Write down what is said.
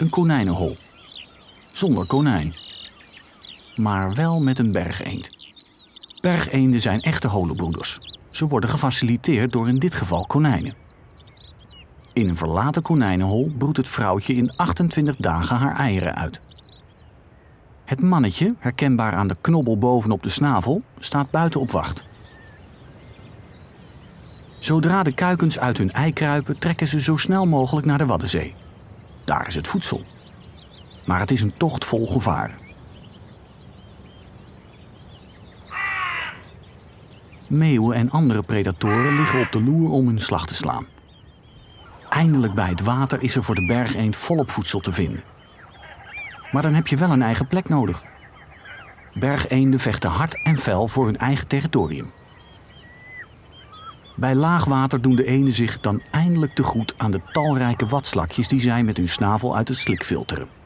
Een konijnenhol. Zonder konijn. Maar wel met een bergeend. Bergeenden zijn echte holenbroeders. Ze worden gefaciliteerd door in dit geval konijnen. In een verlaten konijnenhol broedt het vrouwtje in 28 dagen haar eieren uit. Het mannetje, herkenbaar aan de knobbel bovenop de snavel, staat buiten op wacht. Zodra de kuikens uit hun ei kruipen, trekken ze zo snel mogelijk naar de Waddenzee. Daar is het voedsel. Maar het is een tocht vol gevaar. Meeuwen en andere predatoren liggen op de loer om hun slag te slaan. Eindelijk bij het water is er voor de bergeend volop voedsel te vinden. Maar dan heb je wel een eigen plek nodig. Bergeenden vechten hard en fel voor hun eigen territorium. Bij laagwater doen de enen zich dan eindelijk te goed aan de talrijke watslakjes die zij met hun snavel uit het slik filteren.